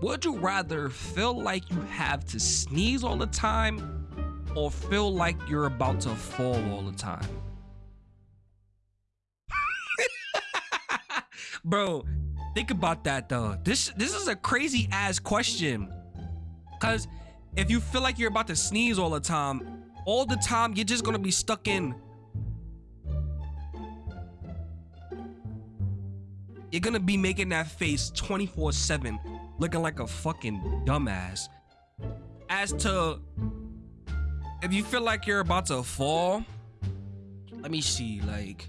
would you rather feel like you have to sneeze all the time or feel like you're about to fall all the time? Bro, think about that though. This this is a crazy ass question. Cause if you feel like you're about to sneeze all the time, all the time you're just gonna be stuck in. You're gonna be making that face 24-7, looking like a fucking dumbass. As to if you feel like you're about to fall, let me see, like,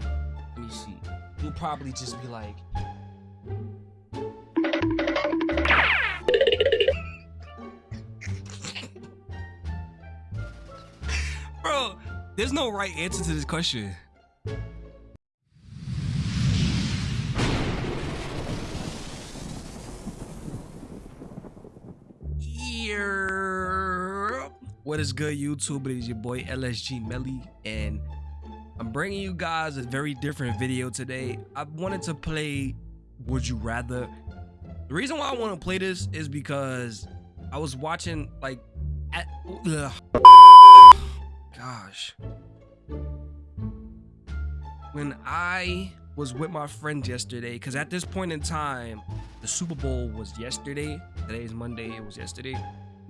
let me see. You'll probably just be like, Bro, there's no right answer to this question. What is good, YouTube? It is your boy LSG Melly, and I'm bringing you guys a very different video today. I wanted to play Would You Rather. The reason why I want to play this is because I was watching like at, ugh. gosh when I was with my friends yesterday because at this point in time the Super Bowl was yesterday today is Monday it was yesterday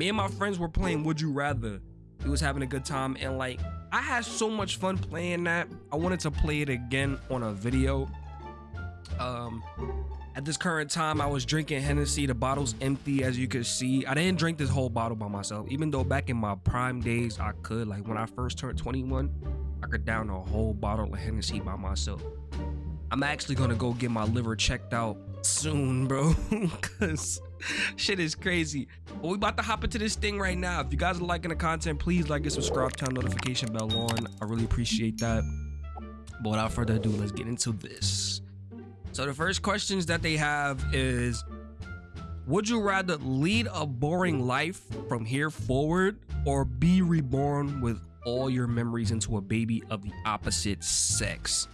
me and my friends were playing Would You Rather we was having a good time and like I had so much fun playing that I wanted to play it again on a video um at this current time, I was drinking Hennessy. The bottle's empty, as you can see. I didn't drink this whole bottle by myself, even though back in my prime days, I could. Like when I first turned 21, I could down a whole bottle of Hennessy by myself. I'm actually gonna go get my liver checked out soon, bro, because shit is crazy. But we about to hop into this thing right now. If you guys are liking the content, please like and subscribe, turn notification bell on. I really appreciate that. But without further ado, let's get into this. So the first questions that they have is would you rather lead a boring life from here forward or be reborn with all your memories into a baby of the opposite sex?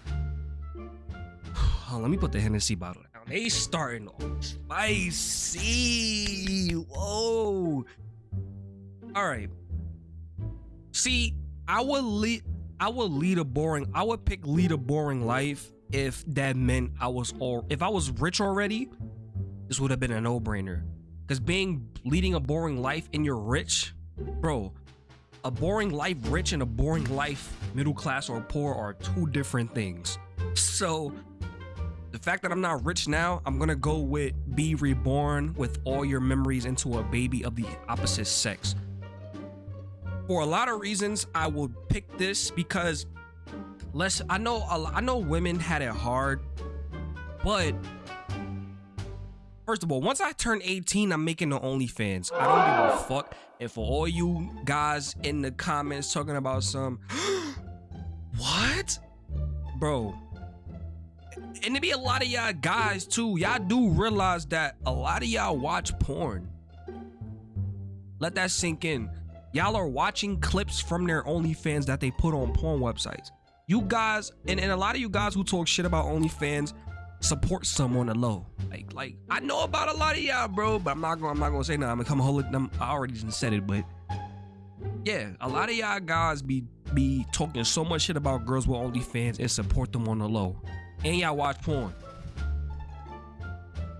Oh, let me put the Hennessy bottle down. They starting off spicy. Whoa. All right. See, I would lead I would lead a boring I would pick lead a boring life if that meant I was or if I was rich already, this would have been a no-brainer. Because being leading a boring life and you're rich, bro, a boring life rich and a boring life middle class or poor are two different things. So fact that I'm not rich now, I'm gonna go with be reborn with all your memories into a baby of the opposite sex. For a lot of reasons, I would pick this because let's I know I know women had it hard, but first of all, once I turn 18, I'm making the OnlyFans. I don't give a fuck. And for all you guys in the comments talking about some what? Bro. And to be a lot of y'all guys too. Y'all do realize that a lot of y'all watch porn. Let that sink in. Y'all are watching clips from their OnlyFans that they put on porn websites you guys and, and a lot of you guys who talk shit about OnlyFans support someone on the low. Like, like I know about a lot of y'all, bro, but I'm not gonna I'm not gonna say no. I'm gonna come hold it. I'm, I already said it, but yeah, a lot of y'all guys be be talking so much shit about girls with OnlyFans and support them on the low, and y'all watch porn.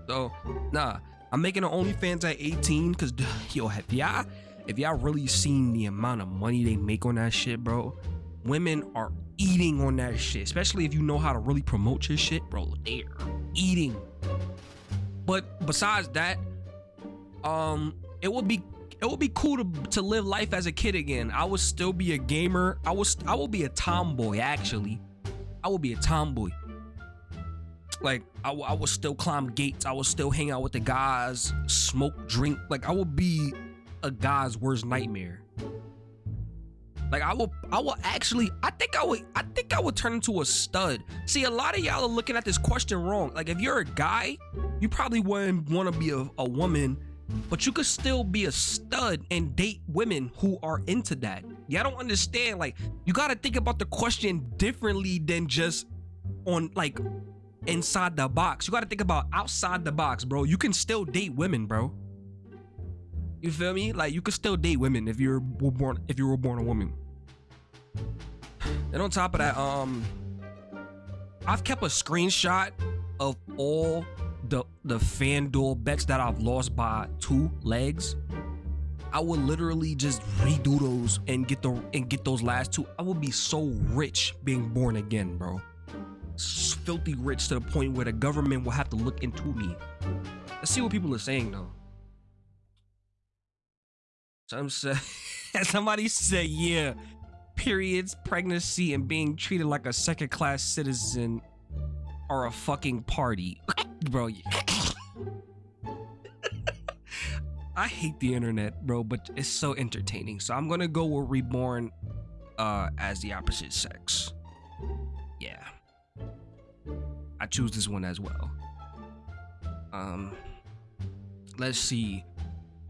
So, nah, I'm making an OnlyFans at 18 because yo, if y'all if y'all really seen the amount of money they make on that shit, bro, women are eating on that shit, especially if you know how to really promote your shit, bro. They're eating. But besides that, um, it would be it would be cool to to live life as a kid again. I would still be a gamer. I was I will be a tomboy actually. I will be a tomboy. Like I, I would still climb gates. I would still hang out with the guys, smoke, drink. Like I would be a guy's worst nightmare. Like I will, I will actually, I think I would, I think I would turn into a stud. See, a lot of y'all are looking at this question wrong. Like if you're a guy, you probably wouldn't want to be a, a woman, but you could still be a stud and date women who are into that. Y'all don't understand. Like you got to think about the question differently than just on like inside the box. You got to think about outside the box, bro. You can still date women, bro. You feel me? Like you could still date women if you're born if you were born a woman. And on top of that, um, I've kept a screenshot of all the the FanDuel bets that I've lost by two legs. I would literally just redo those and get the and get those last two. I would be so rich being born again, bro. Filthy rich to the point where the government will have to look into me. Let's see what people are saying though. Some say, somebody said, yeah, periods, pregnancy, and being treated like a second class citizen are a fucking party. bro, I hate the internet, bro, but it's so entertaining. So I'm gonna go with reborn uh as the opposite sex. Yeah. I choose this one as well. Um let's see.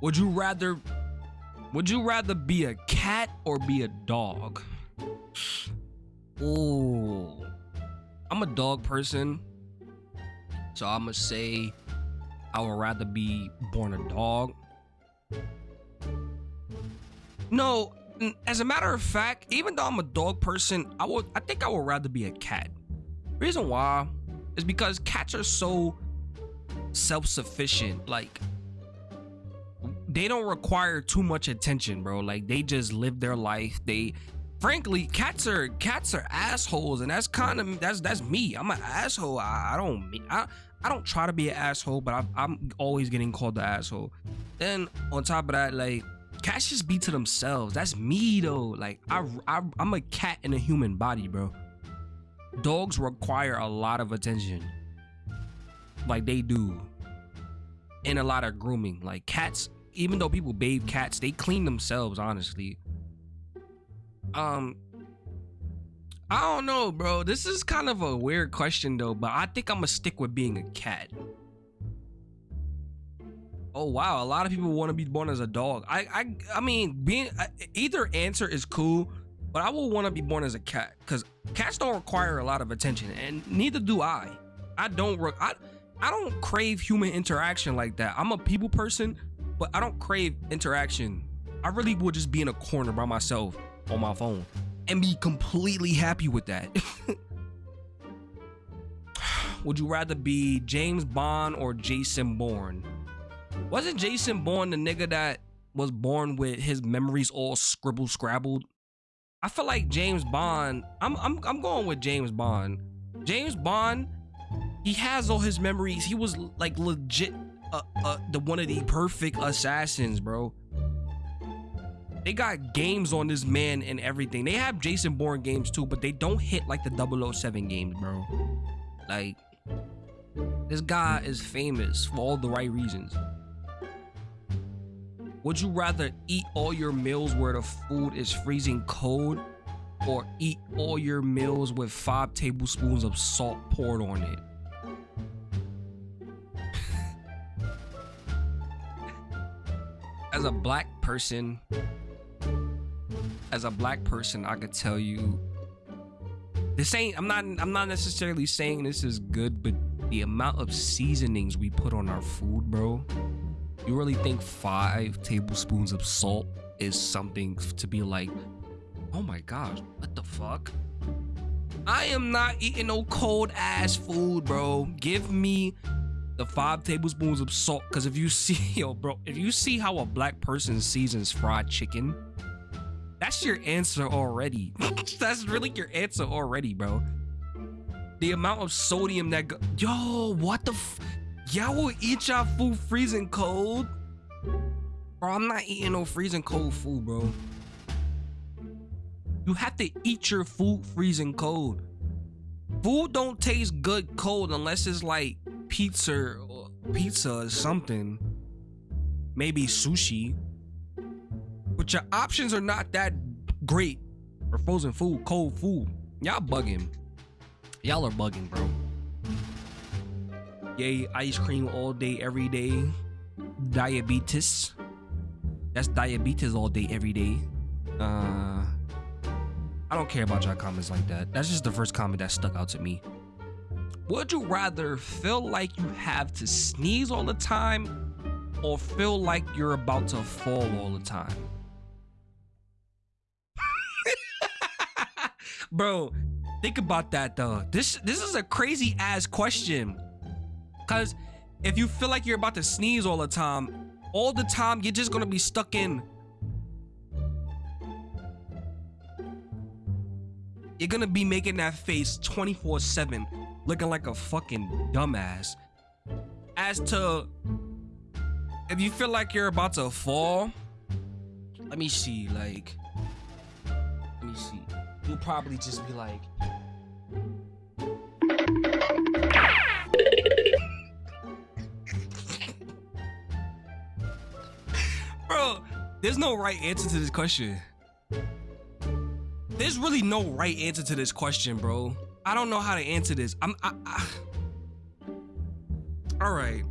Would you rather would you rather be a cat or be a dog? Oh, I'm a dog person. So I'm gonna say I would rather be born a dog. No, as a matter of fact, even though I'm a dog person, I would I think I would rather be a cat. Reason why is because cats are so self-sufficient. Like they don't require too much attention, bro. Like they just live their life. They frankly, cats are cats are assholes, and that's kind of that's that's me. I'm an asshole. I, I don't I I don't try to be an asshole, but I, I'm always getting called the asshole. Then on top of that, like cats just be to themselves. That's me though. Like I, I I'm a cat in a human body, bro. Dogs require a lot of attention. Like they do. And a lot of grooming. Like cats even though people bathe cats, they clean themselves, honestly. Um, I don't know, bro. This is kind of a weird question though, but I think I'm gonna stick with being a cat. Oh wow, a lot of people want to be born as a dog. I I I mean, being either answer is cool, but I will want to be born as a cat because cats don't require a lot of attention, and neither do I. I don't. I I don't crave human interaction like that. I'm a people person, but I don't crave interaction. I really would just be in a corner by myself on my phone and be completely happy with that. would you rather be James Bond or Jason Bourne? Wasn't Jason Bourne the nigga that was born with his memories all scribbled scrabbled? I feel like James Bond. I'm I'm I'm going with James Bond. James Bond, he has all his memories. He was like legit uh, uh, the one of the perfect assassins, bro. They got games on this man and everything. They have Jason Bourne games too, but they don't hit like the 007 games, bro. Like, this guy is famous for all the right reasons. Would you rather eat all your meals where the food is freezing cold or eat all your meals with five tablespoons of salt poured on it? as a black person, as a black person, I could tell you this ain't I'm not I'm not necessarily saying this is good, but the amount of seasonings we put on our food, bro. You really think five tablespoons of salt is something to be like, oh my gosh, what the fuck? I am not eating no cold ass food, bro. Give me the five tablespoons of salt. Because if you see, yo, bro, if you see how a black person seasons fried chicken, that's your answer already. that's really your answer already, bro. The amount of sodium that go- Yo, what the f- Y'all will eat y'all food freezing cold? Bro, I'm not eating no freezing cold food, bro. You have to eat your food freezing cold. Food don't taste good cold unless it's like pizza or pizza or something. Maybe sushi. But your options are not that great for frozen food, cold food. Y'all bugging. Y'all are bugging, bro. Yay, ice cream all day, every day. Diabetes. That's diabetes all day, every day. Uh, I don't care about y'all comments like that. That's just the first comment that stuck out to me. Would you rather feel like you have to sneeze all the time or feel like you're about to fall all the time? Bro, think about that though. This this is a crazy ass question. Cause if you feel like you're about to sneeze all the time, all the time you're just gonna be stuck in. You're gonna be making that face 24 7 looking like a fucking dumbass. As to if you feel like you're about to fall let me see like let me see. You'll probably just be like there's no right answer to this question there's really no right answer to this question, bro. I don't know how to answer this. I'm. I, I, all right.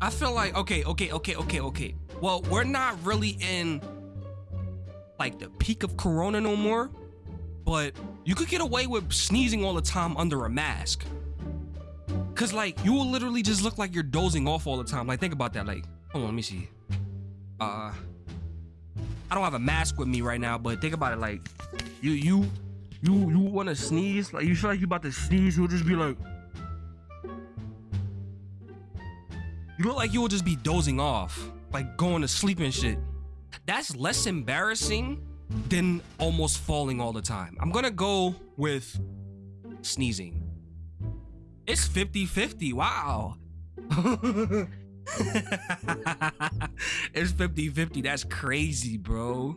I feel like okay, okay, okay, okay, okay. Well, we're not really in like the peak of Corona no more, but you could get away with sneezing all the time under a mask. Cause like you will literally just look like you're dozing off all the time. Like think about that. Like, hold on, let me see. Uh, I don't have a mask with me right now, but think about it. Like, you you you you want to sneeze? Like, you feel like you about to sneeze? You'll just be like, you look like you will just be dozing off, like going to sleep and shit. That's less embarrassing than almost falling all the time. I'm gonna go with sneezing. It's 50 50. Wow. it's 50 50. That's crazy, bro.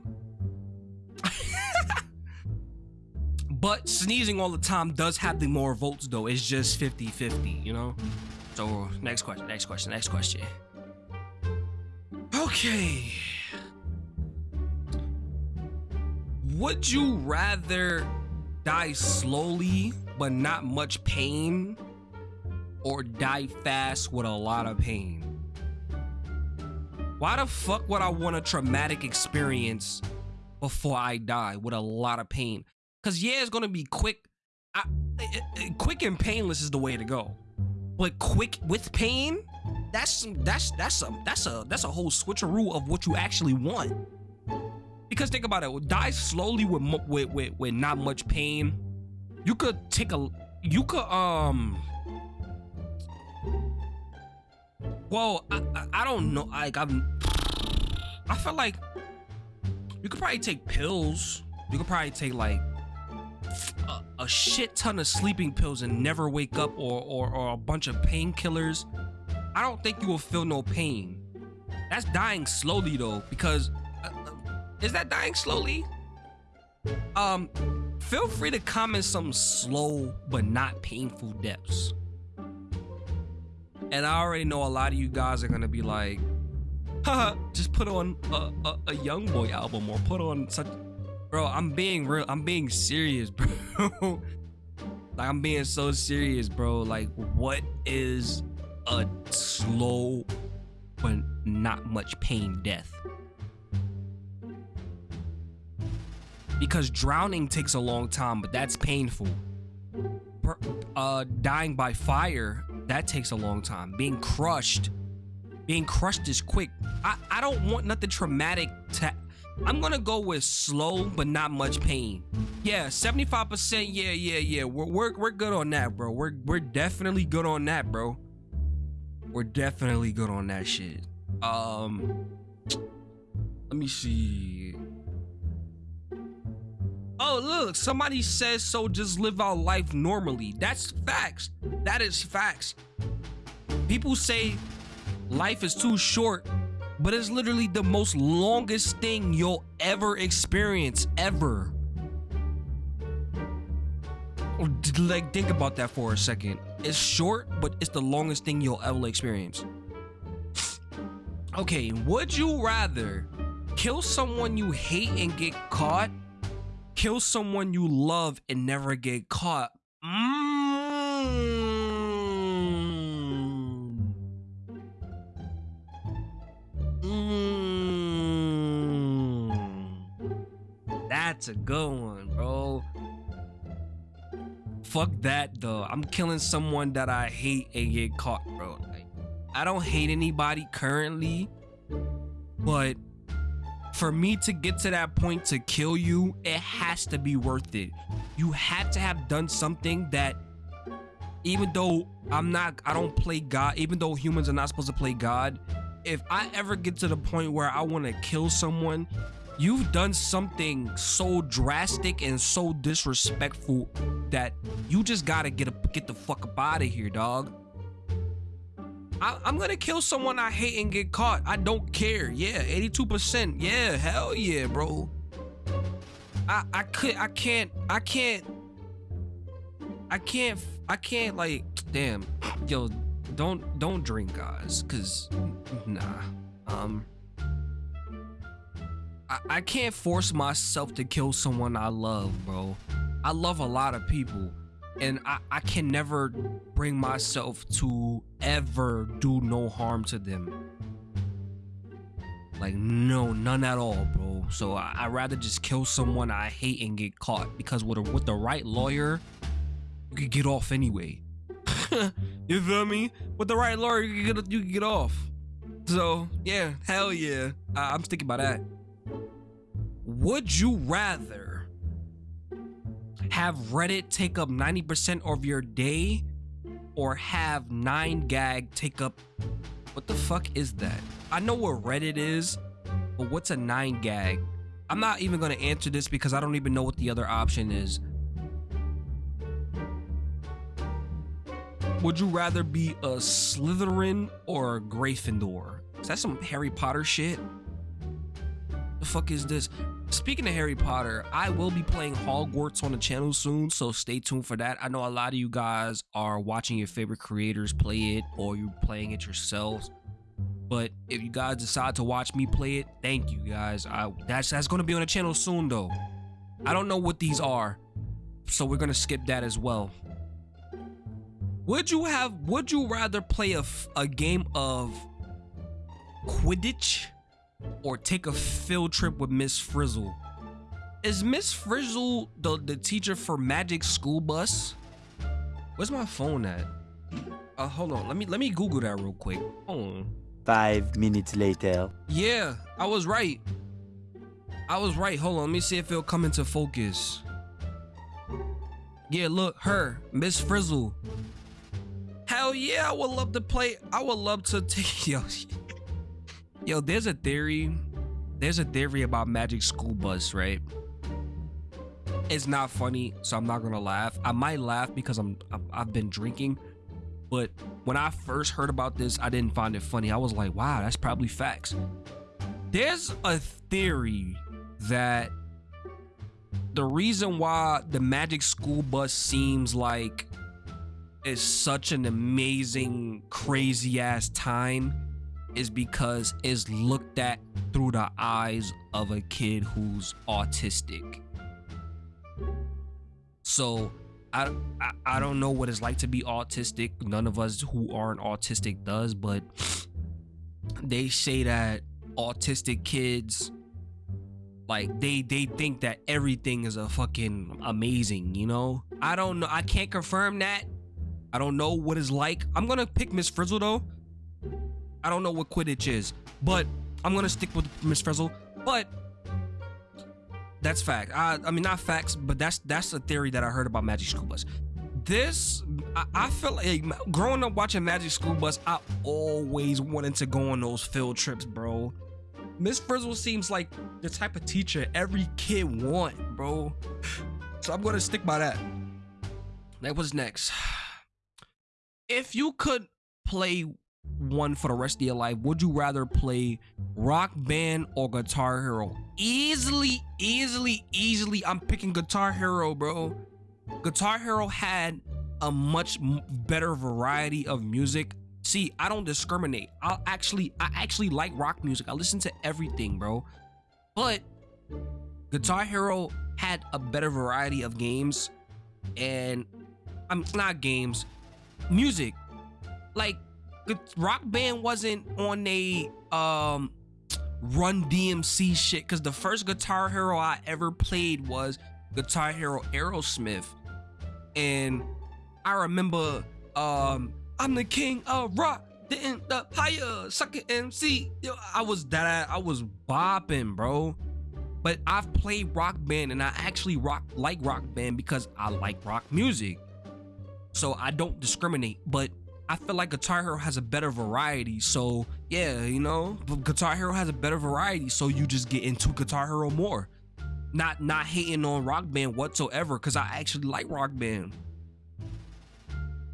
but sneezing all the time does have the more votes, though. It's just 50 50, you know? So, next question, next question, next question. Okay. Would you rather die slowly but not much pain or die fast with a lot of pain? Why the fuck would I want a traumatic experience before I die with a lot of pain? Cause yeah, it's gonna be quick. I, eh, eh, eh, quick and painless is the way to go. But quick with pain, that's that's that's a that's a that's a whole switcheroo of what you actually want. Because think about it, die slowly with with with, with not much pain. You could take a you could um well, I, I, don't know. Like I'm, I feel like you could probably take pills. You could probably take like a, a shit ton of sleeping pills and never wake up, or or, or a bunch of painkillers. I don't think you will feel no pain. That's dying slowly though, because uh, uh is that dying slowly? Um, feel free to comment some slow but not painful deaths. And I already know a lot of you guys are gonna be like, haha, just put on a, a, a young boy album or put on such bro, I'm being real, I'm being serious, bro. like I'm being so serious, bro. Like, what is a slow but not much pain death? Because drowning takes a long time, but that's painful. Uh, dying by fire that takes a long time. Being crushed, being crushed is quick. I, I don't want nothing traumatic to. I'm gonna go with slow but not much pain. Yeah, 75%. Yeah, yeah, yeah. We're, we're we're good on that, bro. We're we're definitely good on that, bro. We're definitely good on that shit. Um, let me see. Oh, look, somebody says so just live our life normally. That's facts. That is facts. People say life is too short, but it's literally the most longest thing you'll ever experience, ever. Oh, like, think about that for a second. It's short, but it's the longest thing you'll ever experience. Okay, would you rather kill someone you hate and get caught kill someone you love and never get caught. Mm. That's a good one, bro. fuck that though. I'm killing someone that I hate and get caught, bro. Like, I don't hate anybody currently, but for me to get to that point to kill you, it has to be worth it. You had to have done something that even though I'm not I don't play God, even though humans are not supposed to play God, if I ever get to the point where I want to kill someone, you've done something so drastic and so disrespectful that you just gotta get a, get the fuck up out of here, dog. I, am gonna kill someone I hate and get caught. I don't care. Yeah, 82%. Yeah, hell yeah, bro. I I could I can't I can't I can't I can't like damn yo don't don't drink guys cuz nah um I, I can't force myself to kill someone I love bro I love a lot of people and I, I can never bring myself to ever do no harm to them like no none at all bro so I, i'd rather just kill someone i hate and get caught because with, a, with the right lawyer you could get off anyway. you feel me? With the right lawyer, you could get you can get off. So yeah, hell yeah, I, I'm sticking by that. Would you rather have Reddit take up 90% of your day, or have 9gag take up? What the fuck is that? I know what Reddit is, but what's a 9gag? I'm not even gonna answer this because I don't even know what the other option is. Would you rather be a Slytherin or a Gryffindor? Is that some Harry Potter shit? The fuck is this? Speaking of Harry Potter, I will be playing Hogwarts on the channel soon, so stay tuned for that. I know a lot of you guys are watching your favorite creators play it or you're playing it yourselves. But if you guys decide to watch me play it, thank you guys. I, that's that's gonna be on the channel soon though. I don't know what these are, so we're gonna skip that as well. Would you have? Would you rather play a, a game of Quidditch or take a field trip with Miss Frizzle? Is Miss Frizzle the, the teacher for Magic School Bus? Where's my phone at? Uh, hold on. Let me let me Google that real quick. Hold on. Five minutes later. Yeah, I was right. I was right. Hold on. Let me see if it'll come into focus. Yeah, look, her, Miss Frizzle. Hell yeah, I would love to play. I would love to take yo. Yo, there's a theory. There's a theory about Magic School Bus, right? It's not funny, so I'm not gonna laugh. I might laugh because I'm I've been drinking, but when I first heard about this, I didn't find it funny. I was like, wow, that's probably facts. There's a theory that the reason why the Magic School Bus seems like is such an amazing, crazy ass time is because it's looked at through the eyes of a kid who's autistic. So I, I, I don't know what it's like to be autistic. None of us who aren't autistic does, but they say that autistic kids like they they think that everything is a fucking amazing, you know? I don't know. I can't confirm that I don't know what it's like. I'm gonna pick Miss Frizzle though. I don't know what Quidditch is, but I'm gonna stick with Miss Frizzle. But that's fact. I, I mean, not facts, but that's that's a theory that I heard about Magic School Bus. This, I, I feel like growing up watching Magic School Bus, I always wanted to go on those field trips, bro. Miss Frizzle seems like the type of teacher every kid want, bro. So I'm gonna stick by that. That was next if you could play one for the rest of your life, would you rather play Rock Band or Guitar Hero? Easily, easily, easily, I'm picking Guitar Hero, bro. Guitar Hero had a much better variety of music. See, I don't discriminate. I'll actually, I actually like rock music. I listen to everything, bro. But Guitar Hero had a better variety of games, and I'm not games, music. Like Rock Band wasn't on a um Run DMC shit because the first Guitar Hero I ever played was Guitar Hero Aerosmith. and I remember um I'm the king of rock, the, the higher sucker MC. Yo, I was that I was bopping, bro. But I've played rock band and I actually rock like rock band because I like rock music. So I don't discriminate, but I feel like Guitar Hero has a better variety. So yeah, you know, Guitar Hero has a better variety. So you just get into Guitar Hero more. Not not hating on Rock Band whatsoever, because I actually like Rock Band.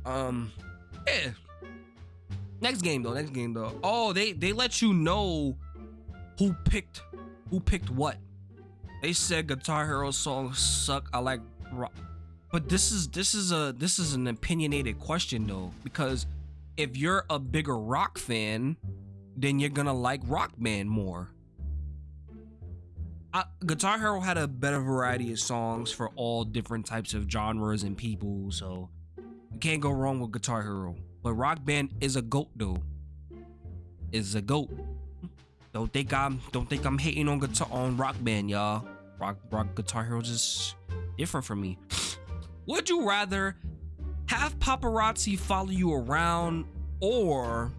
Um, yeah. Next game though. Next game though. Oh, they they let you know who picked who picked what. They said Guitar Hero songs suck. I like rock. But this is this is a this is an opinionated question though because if you're a bigger rock fan, then you're gonna like Rock Band more. I, Guitar Hero had a better variety of songs for all different types of genres and people, so you can't go wrong with Guitar Hero. But Rock Band is a goat though. Is a goat. Don't think I'm don't think I'm hating on guitar on Rock Band, y'all. Rock Rock Guitar Hero just different for me. Would you rather have paparazzi follow you around or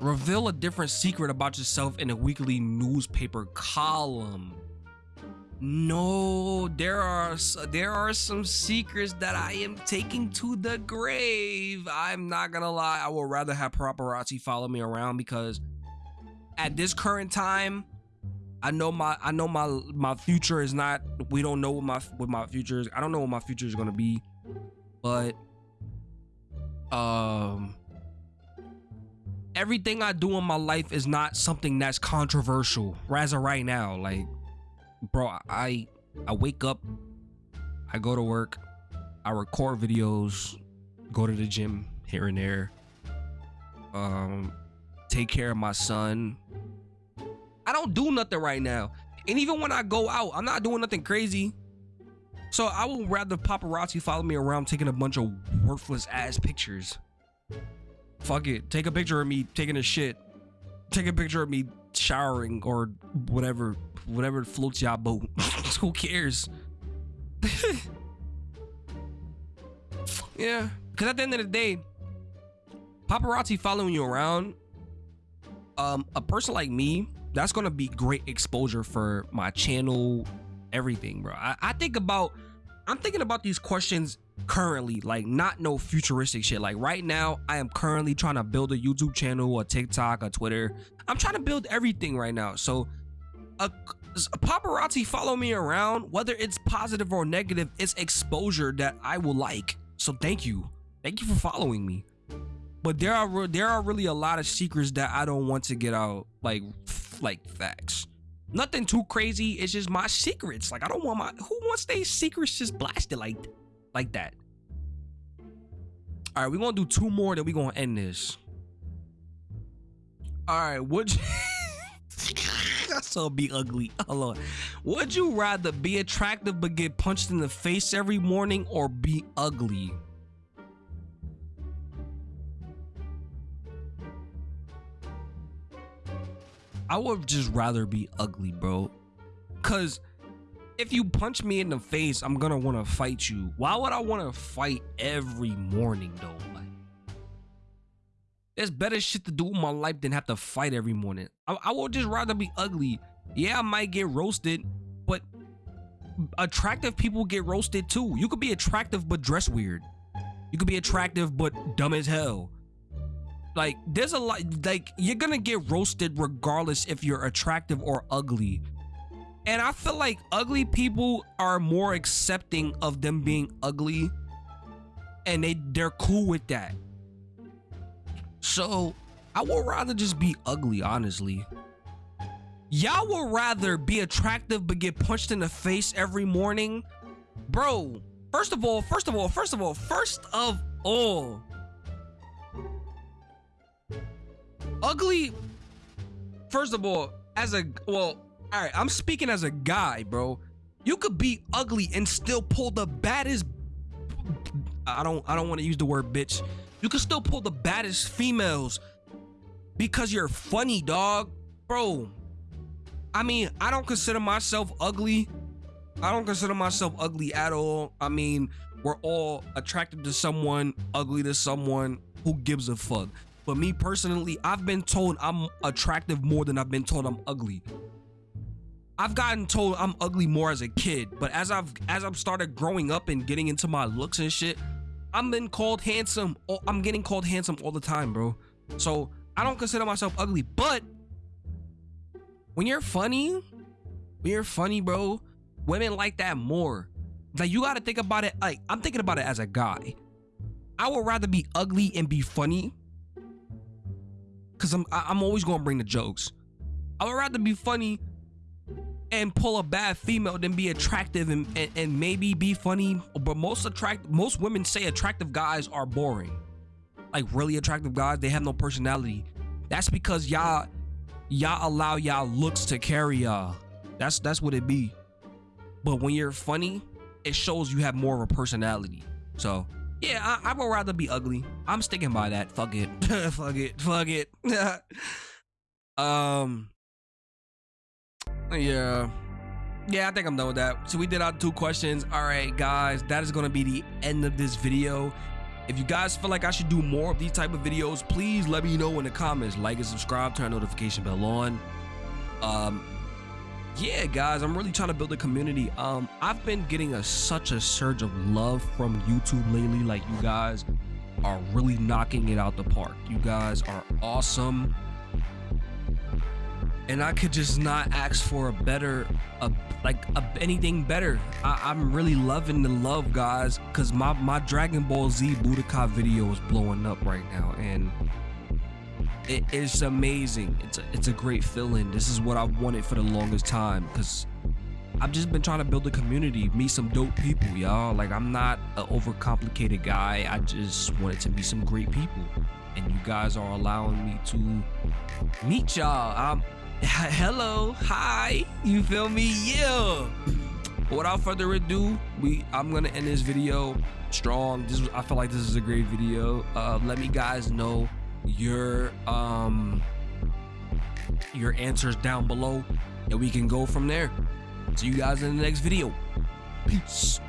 reveal a different secret about yourself in a weekly newspaper column? No, there are there are some secrets that I am taking to the grave. I'm not gonna lie, I would rather have paparazzi follow me around because at this current time, I know my I know my my future is not. We don't know what my what my future is. I don't know what my future is gonna be, but um, everything I do in my life is not something that's controversial. As of right now, like, bro, I I wake up, I go to work, I record videos, go to the gym here and there, um, take care of my son, I don't do nothing right now. And even when I go out, I'm not doing nothing crazy. So I would rather paparazzi follow me around taking a bunch of worthless ass pictures. Fuck it. Take a picture of me taking a shit. Take a picture of me showering or whatever, whatever floats y'all boat. Who cares? yeah. Cause at the end of the day, paparazzi following you around, um, a person like me that's gonna be great exposure for my channel, everything, bro. I, I think about, I'm thinking about these questions currently, like not no futuristic shit. Like right now, I am currently trying to build a YouTube channel, a TikTok, a Twitter. I'm trying to build everything right now. So, a, a paparazzi follow me around, whether it's positive or negative, it's exposure that I will like. So thank you, thank you for following me. But there are there are really a lot of secrets that I don't want to get out, like like facts. Nothing too crazy. It's just my secrets. Like I don't want my who wants their secrets just blasted like like that. All right, we're gonna do two more, then we're gonna end this. All right, would you That's so be ugly. Hold on. Would you rather be attractive but get punched in the face every morning or be ugly? I would just rather be ugly, bro. Cause if you punch me in the face, I'm gonna want to fight you. Why would I want to fight every morning though? Like, there's better shit to do in my life than have to fight every morning. I, I would just rather be ugly. Yeah, I might get roasted, but attractive people get roasted too. You could be attractive but dress weird. You could be attractive but dumb as hell. Like, there's a lot, like, you're gonna get roasted regardless if you're attractive or ugly. And I feel like ugly people are more accepting of them being ugly. And they, they're cool with that. So, I would rather just be ugly, honestly. Y'all would rather be attractive but get punched in the face every morning? Bro, first of all, first of all, first of all, first of all, ugly first of all as a well all right i'm speaking as a guy bro. You could be ugly and still pull the baddest i don't i don't want to use the word bitch. You could still pull the baddest females because you're funny dog. Bro i mean i don't consider myself ugly. I don't consider myself ugly at all. I mean we're all attracted to someone, ugly to someone. Who gives a fuck? But me personally, I've been told I'm attractive more than I've been told I'm ugly. I've gotten told I'm ugly more as a kid, but as I've as I've started growing up and getting into my looks and shit, I'm been called handsome. Oh, I'm getting called handsome all the time, bro. So I don't consider myself ugly, but when you're funny, when you're funny, bro, women like that more. Like you gotta think about it. Like I'm thinking about it as a guy. I would rather be ugly and be funny, cause I'm I'm always gonna bring the jokes. I would rather be funny and pull a bad female than be attractive and, and, and maybe be funny. But most attract most women say attractive guys are boring. Like really attractive guys, they have no personality. That's because y'all y'all allow y'all looks to carry y'all. That's that's what it be. But when you're funny, it shows you have more of a personality. So yeah, I, I would rather be ugly. I'm sticking by that. Fuck it. fuck it. Fuck it. um yeah. Yeah, I think I'm done with that. So we did our two questions. All right, guys, that is going to be the end of this video. If you guys feel like I should do more of these type of videos, please let me know in the comments. Like and subscribe, turn notification bell on. Um, yeah, guys, I'm really trying to build a community. Um, I've been getting a such a surge of love from YouTube lately. Like you guys are really knocking it out the park. You guys are awesome and I could just not ask for a better, a, like a, anything better. I, am really loving the love, guys, because my my Dragon Ball Z Budokai video is blowing up right now, and it is amazing. It's a, it's a great feeling. This is what I've wanted for the longest time, because I've just been trying to build a community, meet some dope people, y'all. Like I'm not an overcomplicated guy. I just wanted to meet some great people, and you guys are allowing me to meet y'all. I'm hello hi you feel me yeah without further ado we i'm gonna end this video strong this i feel like this is a great video uh let me guys know your um your answers down below and we can go from there. See you guys in the next video. Peace